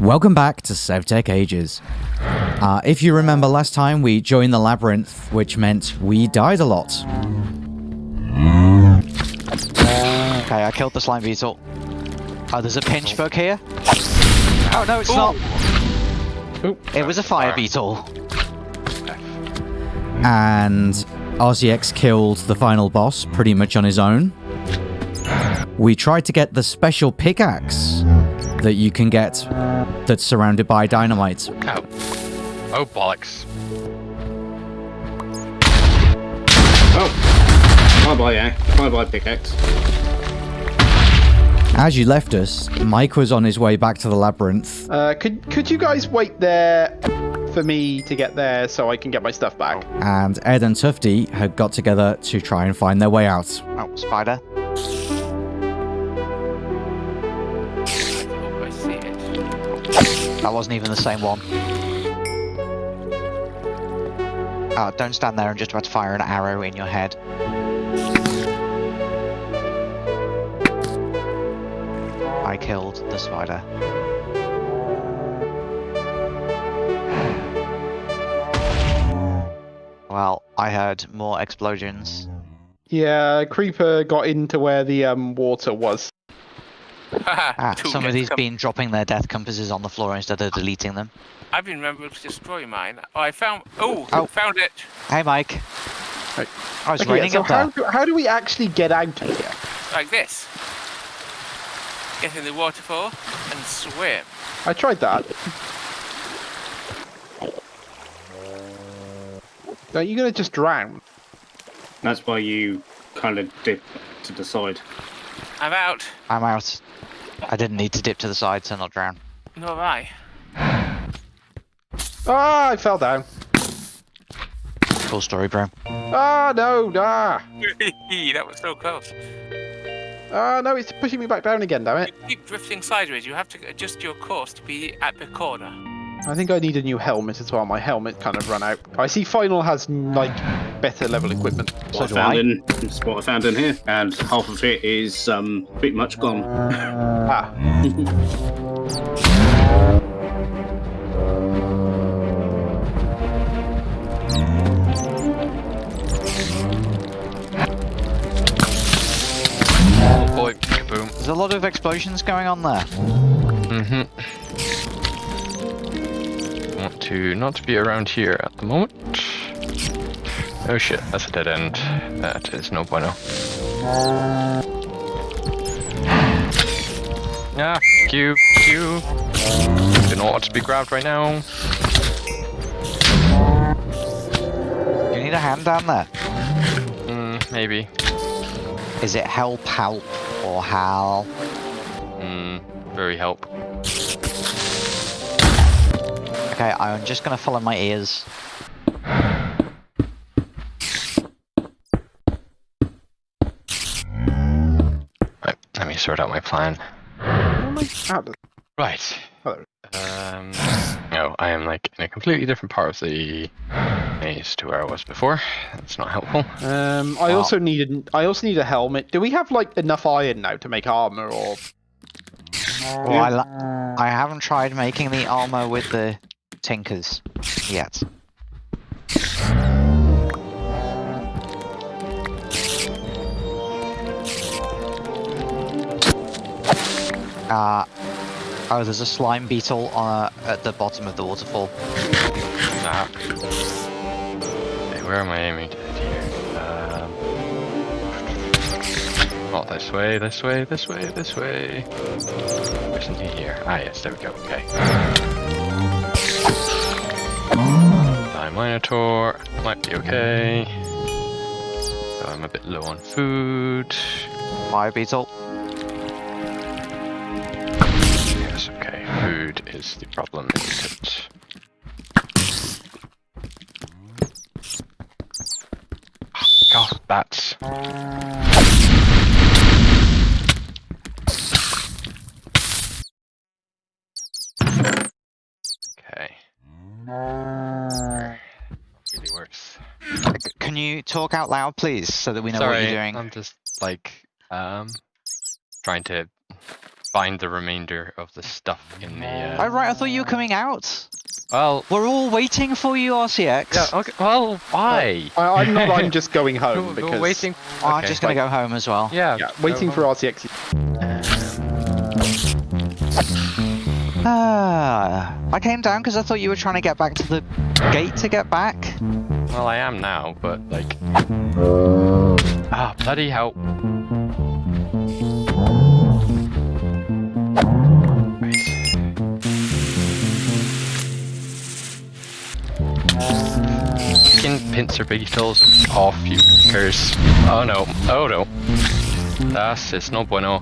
Welcome back to SevTech Ages. Uh, if you remember last time, we joined the labyrinth, which meant we died a lot. Okay, I killed the slime beetle. Oh, there's a pinch bug here. Oh no, it's not. It was a fire beetle. And RCX killed the final boss pretty much on his own. We tried to get the special pickaxe that you can get that's surrounded by dynamite. Oh. Oh, bollocks. Oh. Bye bye, yeah. Bye bye, pickaxe. As you left us, Mike was on his way back to the labyrinth. Uh, could could you guys wait there for me to get there so I can get my stuff back? and Ed and Tufty had got together to try and find their way out. Oh, spider. That wasn't even the same one. Oh, don't stand there and just about to fire an arrow in your head. I killed the spider. Well, I heard more explosions. Yeah, creeper got into where the um water was. Ah, Two some of these com- been dropping their death compasses on the floor instead of deleting them. I've been remembering to destroy mine. Oh, I found. Oh, Oh. found it. Hey, Mike. Right. I was Okay, raining so up how there. do, how do we actually get out of here? Like this. Get in the waterfall and swim. I tried that. Are you gonna just drown? That's why you kind of dip to the side. I'm out. I'm out. I didn't need to dip to the side to not drown. Nor I. Ah, I fell down. Cool story, bro. Ah, no, ah, that was so close. ah, no, it's pushing me back down again. Damn it! You keep drifting sideways. You have to adjust your course to be at the corner. I think I need a new helmet as well. My helmet kind of run out. I see Final has like better level equipment. So What do I found I. in it's what I found in here, and half of it is um pretty much gone. Ah, Oh boy, boom. There's a lot of explosions going on there. Mm-hmm. Want to not be around here at the moment. Oh shit, that's a dead end. That is no bueno. Ah, Q, Q. Do not want to be grabbed right now. You need a hand down there? Mm, maybe. Is it help, help, or hal? Mm, very help. Okay, I'm just gonna follow my ears. Let sort out my plan. how am I out Right. Um, no, I am like in a completely different part of the maze to where I was before. That's not helpful. Um, I Wow. also need an, I also need a helmet. Do we have like enough iron now to make armor or? Well, I, I haven't tried making the armor with the tinkers yet. Uh, oh, there's a slime beetle on, at the bottom of the waterfall. Ah. Okay, where am I aiming at here? Um, oh, this way, this way, this way, this way. Isn't he here? Ah, yes, there we go. Okay. Die Minotaur might be okay. I'm a bit low on food. Fire beetle. Food is the problem, isn't it? God, bats. Okay. Really works. Can you talk out loud, please, so that we know Sorry, what you're doing? I'm just like um trying to find the remainder of the stuff in the. Uh... Oh right, I thought you were coming out. Well, We're all waiting for you, RCX. yeah. Okay. Well, why? I, I'm not. I'm just going home We're- because we're waiting. Oh, I'm just gonna go home as well. Yeah. Yeah, go waiting for RCX. RTX. Ah, I came down because I thought you were trying to get back to the gate to get back. Well, I am now, but like. Ah, bloody hell. Fucking pincer beetles off you curse. Oh no, oh no. That's it's no bueno.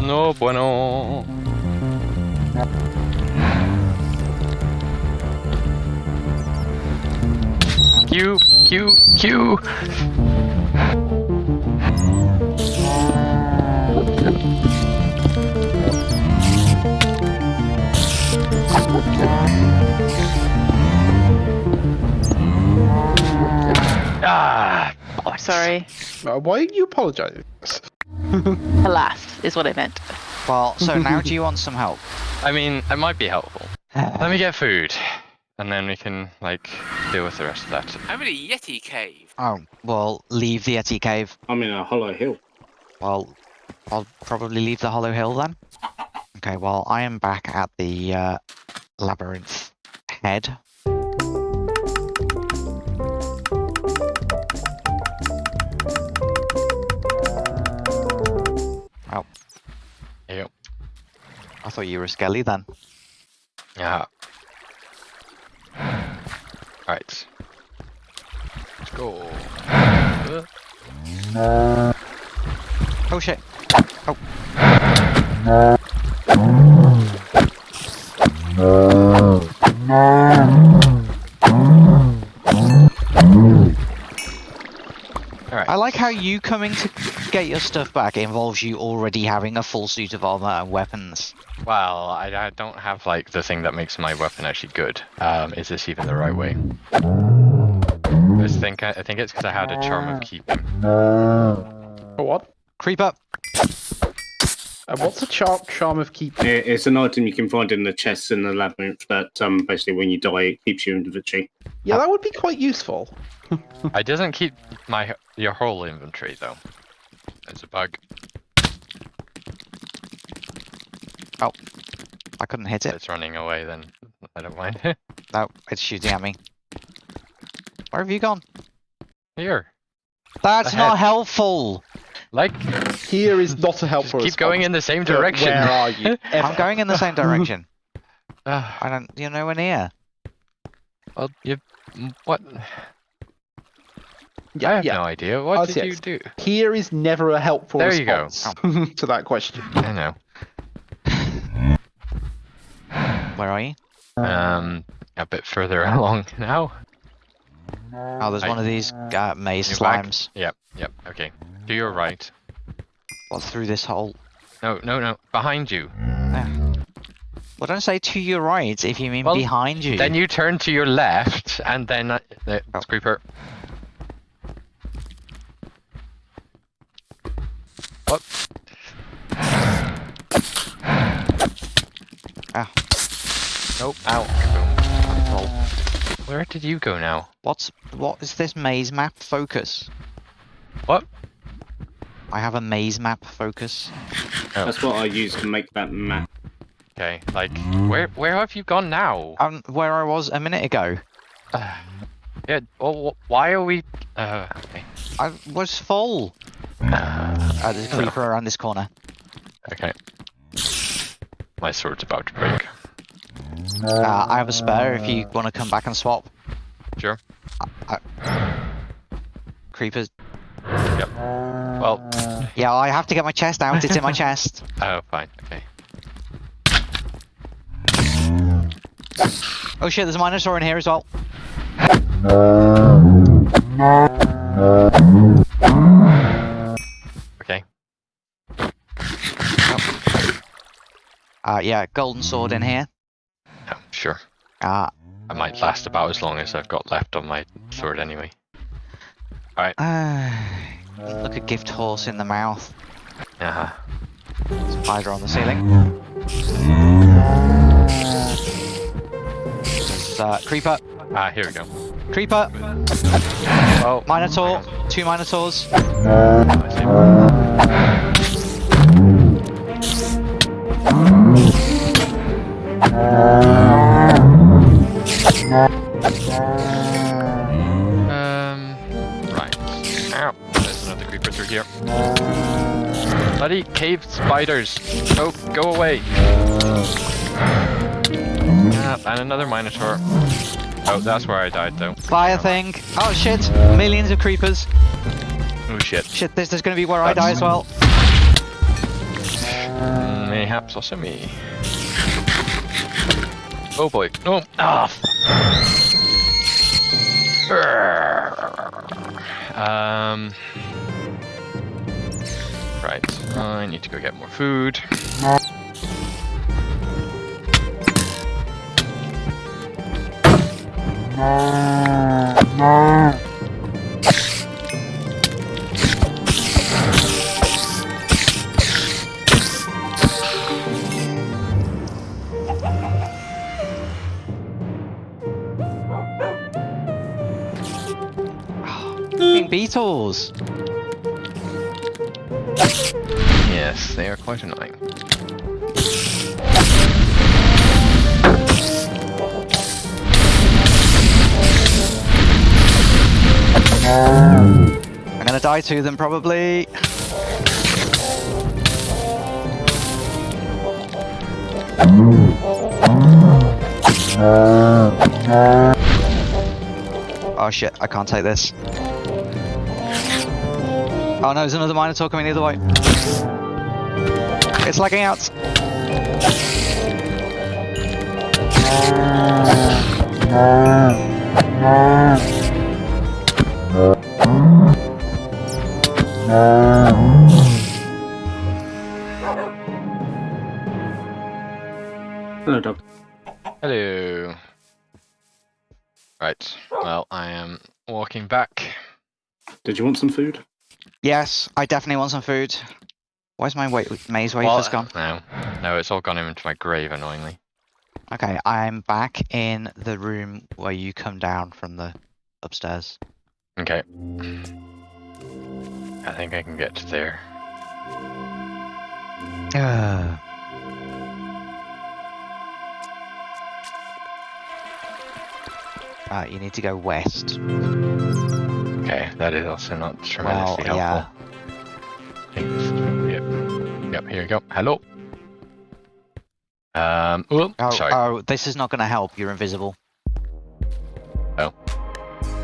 No bueno. Q, Q, Q. Ah, bollocks. Sorry. Uh, why are you apologising? Alas, is what I meant. Well, so now do you want some help? I mean, it might be helpful. Let me get food, and then we can like deal with the rest of that. I'm in a Yeti cave. Oh, well, leave the Yeti cave. I'm in a hollow hill. Well, I'll probably leave the Hollow Hill then. Okay, well, I am back at the uh, labyrinth head. Oh, Yep. I thought you were a skelly then. Yeah. Alright. Let's go. Uh, Oh shit. Oh. You coming to get your stuff back involves you already having a full suit of armor and weapons. Well, I, I don't have like the thing that makes my weapon actually good. Um, is this even the right way? I think I, I think it's because I had a charm of keeping. For what? Creep up. Uh, what's a charm, charm of keep? It- It's an item you can find in the chests in the labyrinth that um, basically when you die it keeps you in inventory. Yeah, that would be quite useful. I doesn't keep my your whole inventory though. It's a bug. Oh, I couldn't hit it. it's running away, then I don't mind. No, it's shooting at me. Where have you gone? Here, That's Ahead. not helpful. like, Here is not a just helpful keep going in the same direction. Where are you? I'm going in the same direction. Ah, I don't. You're nowhere near. well, you, m- what? Yeah, I have yeah. no idea. What did you do? Here is never a helpful There you go. response to that question. I know. Where are you? Um, a bit further along now. Oh, there's I- one of these uh, maze You're back. slimes. Yep, yep. Okay. To your right. Well, through this hole. No, no, no. Behind you. Well, don't say to your right if you mean Well, behind you. Then you turn to your left, and then uh, Oh. creeper. Ah. Nope. Ow. Well, Where did you go now? what's what is this maze map focus? What? I have a maze map focus. Oh. That's what I use to make that map. Okay. Like, where where have you gone now? Um, where I was a minute ago. Uh, yeah. Well, why are we? Uh. Okay. I was full. Uh, there's a creeper around this corner. Okay. My sword's about to break. Uh, I have a spare if you want to come back and swap. Sure. Creepers. Yep. Well. Yeah, I have to get my chest out. It's in my chest. Oh, fine. Okay. Oh shit, there's a Minosaur in here as well. Okay. Uh, yeah, golden sword in here. Yeah, sure. Uh, I might last about as long as I've got left on my sword anyway. uh, look a gift horse in the mouth. Uh-huh. Spider on the ceiling. There's uh, creeper. Ah, here we go. Creeper. Oh, Minotaur. Two Minotaurs. Um, right. Ow, there's another creeper through here. Bloody cave spiders! Oh, go away! Ah, and another minotaur. Oh, that's where I died though. Fire thing. Oh shit. Millions of creepers. Oh shit. Shit, this is gonna be where I die as well. Mayhaps also me. Oh boy. No! Ah! f- Um. Right. I need to go get more food. Fucking beetles. Yes, they are quite annoying. I'm gonna die to them probably. Oh shit, I can't take this. Oh no, there's another Minotaur coming the other way. It's lagging out. Hello, dog. Hello. Right. Well, I am walking back. Did you want some food? Yes, I definitely want some food. Where's my wait maze Well, wafers gone? No, no, it's all gone into my grave, annoyingly. Okay, I'm back in the room where you come down from the upstairs. Okay. I think I can get to there. Uh, uh, you need to go west. Okay, that is also not Well, tremendously helpful. yeah. I think this is probably it. Yep, here you go. Hello. Um, oh, Oh, sorry. oh, this is not going to help. You're invisible. Oh.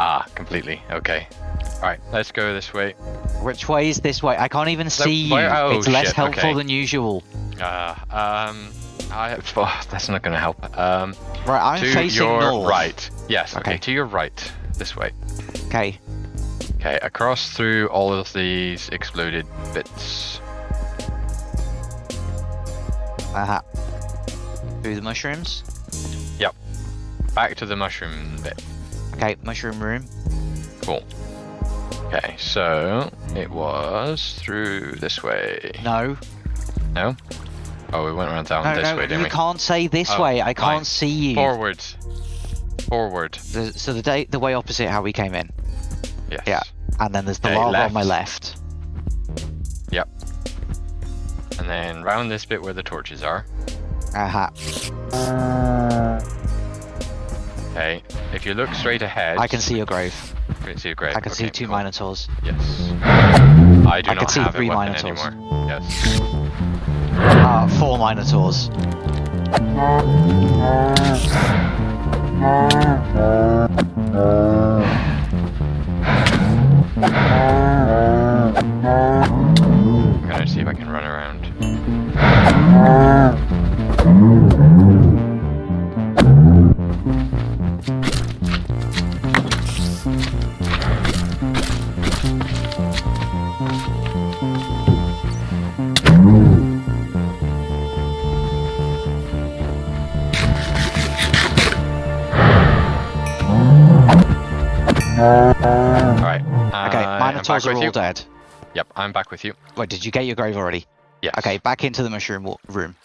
Ah, completely. Okay. Alright, let's go this way. Which way is this way? I can't even see you. oh, it's less shit, helpful okay. than usual. Uh, um, I, oh, that's not gonna help. Um, Right, I'm to facing your north. right. Yes, okay. Okay. to your right. This way. Okay. Okay, across through all of these exploded bits. Uh-huh. Through the mushrooms. Yep. Back to the mushroom bit. Okay, mushroom room. Cool. Okay, so it was through this way. No. No? Oh, we went around down No, this no, way, didn't you we? can't say this Oh, way. I can't fine. see you. Forward. Forward. The- so the day, the way opposite how we came in, Yes. Yeah. and then there's the Okay, lava on my left. Yep. And then round this bit where the torches are. Uh-huh. Okay. If you look straight ahead. I can see your grave. You can see a grave. I can see two cool. minotaurs. Yes. I do I not can see have three Minotaurs. anymore. Yes. Uh, four minotaurs. I'm Ah. dead. Yep, I'm back with you. Wait, did you get your grave already? Yes. Okay, back into the mushroom room.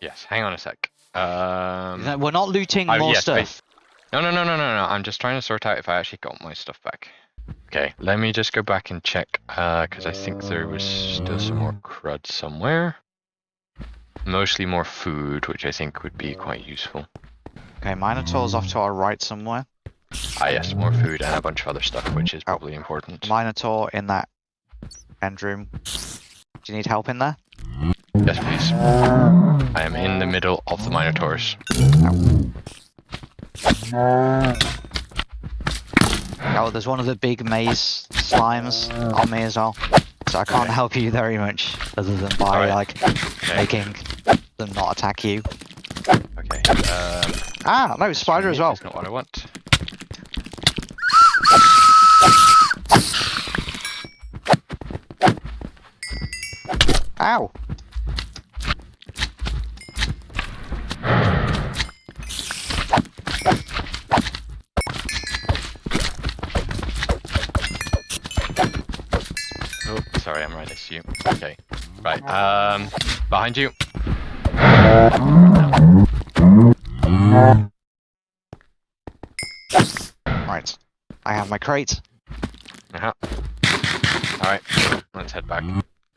Yes. Hang on a sec. Um. We're not looting oh, more yes, stuff. No, no, no, no, no, no. I'm just trying to sort out if I actually got my stuff back. Okay, let me just go back and check, uh, because I think there was still some more crud somewhere. Mostly more food, which I think would be quite useful. Okay, Minotaur's off to our right somewhere. Ah, yes, more food and a bunch of other stuff, which is probably important. Minotaur in that end room. Do you need help in there? Yes, please. I am in the middle of the Minotaurs. Oh, there's one of the big maze slimes on me as well. So I can't help you very much other than by Alright. like Okay. making them not attack you. Okay. Um, Ah, no, spider as well. That's not what I want. Ow! Oh, sorry, I'm right next to you. Okay. Right. Um, behind you. Right. I have my crate. Uh-huh. All right. Let's head back.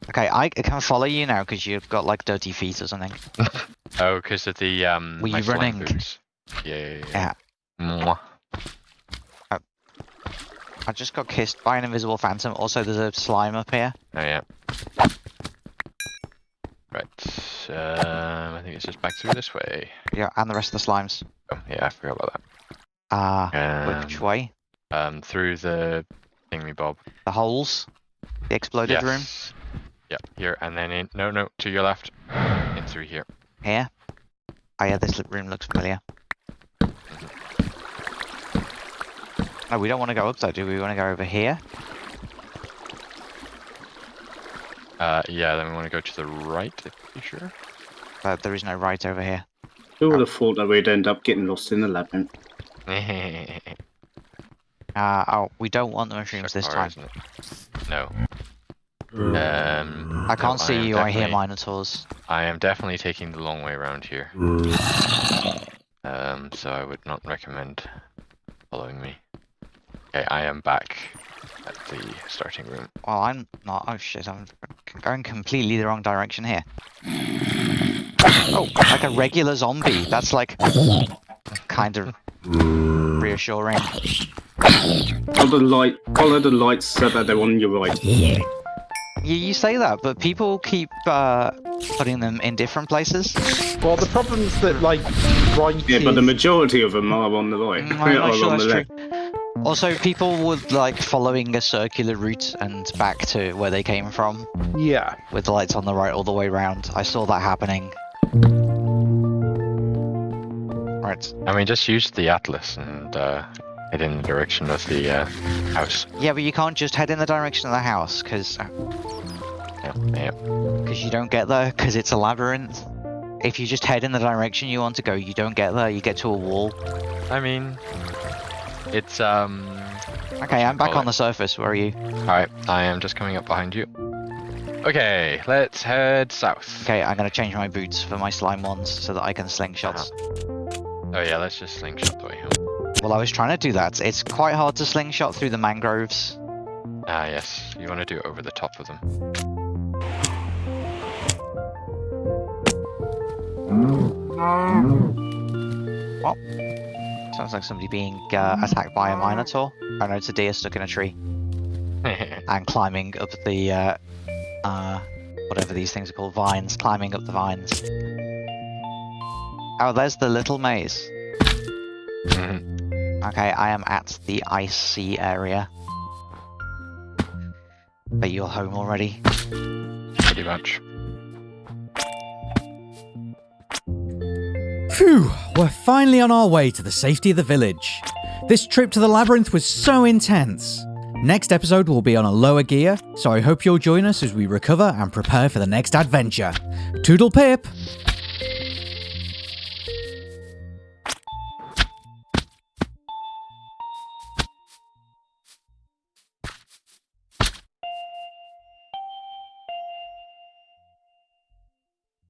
Okay, I can follow you now because you've got like dirty feet or something. Oh, because of the um. Were you running? Yeah. yeah. I just got kissed by an invisible phantom. Also, there's a slime up here. Oh yeah. Right. Um, I think it's just back through this way. Yeah, and the rest of the slimes. Oh yeah, I forgot about that. Ah, which Um, way? um, through the thingy bob. The holes? The exploded room? Yes. Yep. Here and then in. No, no, to your left. In through here. Here? Oh yeah, this room looks familiar. Oh, we don't want to go up there, do we? We want to go over here? Uh, yeah. Then we want to go to the right. If you sure. But there is no right over here. Who would have thought that we'd end up getting lost in the labyrinth? Uh, oh, we don't want the mushrooms this Or time. isn't it? No. Um, I can't no, see am you, I hear minotaurs. I am definitely taking the long way around here. Um, so I would not recommend following me. Okay, I am back at the starting room. Well, I'm not. Oh shit, I'm going completely the wrong direction here. Oh, like a regular zombie. That's like kind of reassuring. Follow the light. Follow the lights so that they're on your right. You, you say that, but people keep uh, putting them in different places. Well, the problem is that like right Yeah, but the majority of them are on the right. Mm, I'm not sure that's true. Also, people would like following a circular route and back to where they came from, yeah. with the lights on the right all the way around. I saw that happening. Right. I mean, just use the atlas and uh, head in the direction of the uh, house. Yeah, but you can't just head in the direction of the house, because Yeah, yeah. you don't get there, because it's a labyrinth. If you just head in the direction you want to go, you don't get there, you get to a wall. I mean, it's um. Okay, I'm back on it? the surface, where are you? All right, I am just coming up behind you. Okay, let's head south. Okay, I'm gonna change my boots for my slime ones, so that I can slingshots. Oh yeah, let's just slingshot the way home. Well, I was trying to do that. It's quite hard to slingshot through the mangroves. Ah yes, you want to do it over the top of them. What? Sounds like somebody being uh, attacked by a minotaur. Oh know it's a deer stuck in a tree and climbing up the, uh, uh, whatever these things are called, vines, climbing up the vines. Oh, there's the little maze. Mhm. Okay, I am at the icy area. But you're home already. Pretty much. Phew, we're finally on our way to the safety of the village. This trip to the labyrinth was so intense. Next episode will be on a lower gear, so I hope you'll join us as we recover and prepare for the next adventure. Toodle pip!